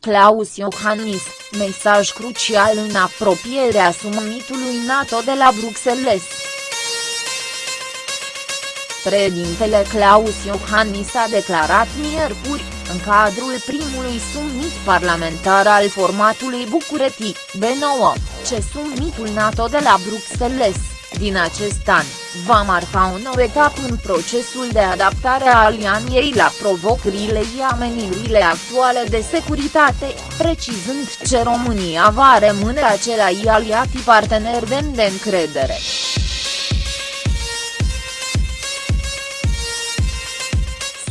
Klaus Iohannis, mesaj crucial în apropierea summitului NATO de la Bruxelles. Președintele Klaus Iohannis a declarat miercuri, în cadrul primului summit parlamentar al formatului București, B9, ce summitul NATO de la Bruxelles, din acest an, va marca o nouă etapă în procesul de adaptare a alianiei la provocările și amenirile actuale de securitate, precizând ce România va rămâne același aliat partener demn de încredere.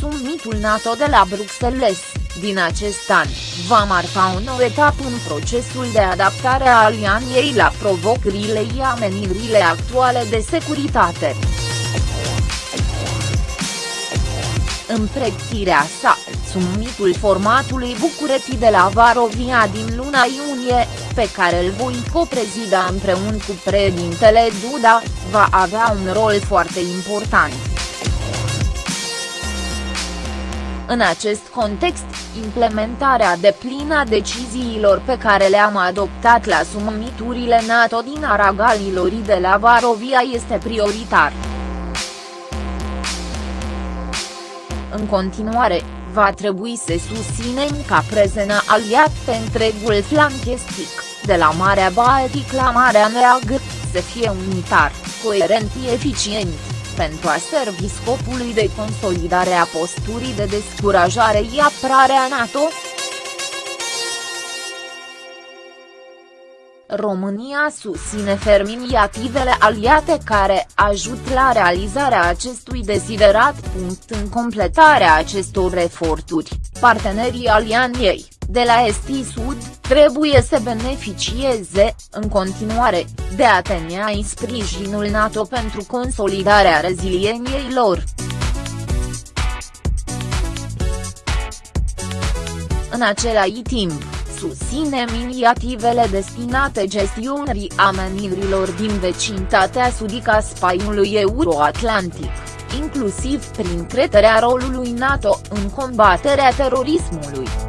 Summitul NATO de la Bruxelles, din acest an, va marca o nouă etapă în procesul de adaptare a alianiei la provocările și amenirile actuale de securitate. În pregătirea sa, summitul formatului București de la Varovia din luna iunie, pe care îl voi coprezida împreună cu președintele Duda, va avea un rol foarte important. În acest context, implementarea deplină a deciziilor pe care le-am adoptat la summiturile NATO din Aragalilor de la Varovia este prioritar. În continuare, va trebui să susținem ca prezena aliat pe întregul flanc estic, de la Marea Baltic la Marea Neagră, să fie unitar, coerent și eficient pentru a servi scopului de consolidare a posturii de descurajare și apărare a NATO? România susține ferm inițiativele aliate care ajut la realizarea acestui desiderat. În completarea acestor eforturi, partenerii alianiei, de la est sud, trebuie să beneficieze, în continuare, de atenea în sprijinul NATO pentru consolidarea rezilieniei lor. În același timp, susținem inițiativele destinate gestionării amenirilor din vecinătatea sudică a spaiului euroatlantic, inclusiv prin creterea rolului NATO în combaterea terorismului.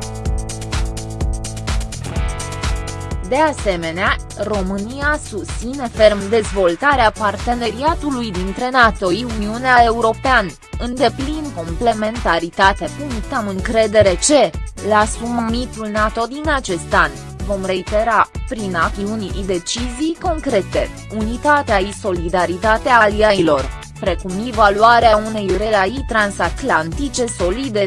De asemenea, România susține ferm dezvoltarea parteneriatului dintre NATO și Uniunea Europeană, în deplin complementaritate. Am încredere ce, la summitul NATO din acest an, vom reitera, prin acțiuni și decizii concrete, unitatea și solidaritatea aliailor, precum evaluarea unei relații transatlantice solide.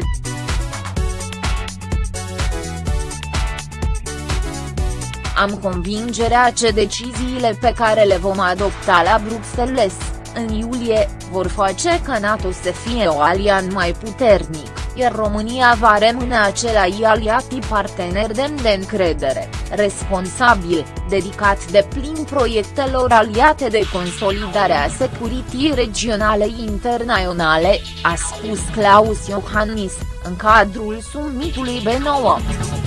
Am convingerea că deciziile pe care le vom adopta la Bruxelles, în iulie, vor face ca NATO să fie o alian mai puternic, iar România va rămâne același aliat partener demn de încredere, responsabil, dedicat de plin proiectelor aliate de consolidare a securitii regionale internaționale, a spus Klaus Iohannis, în cadrul summitului B9.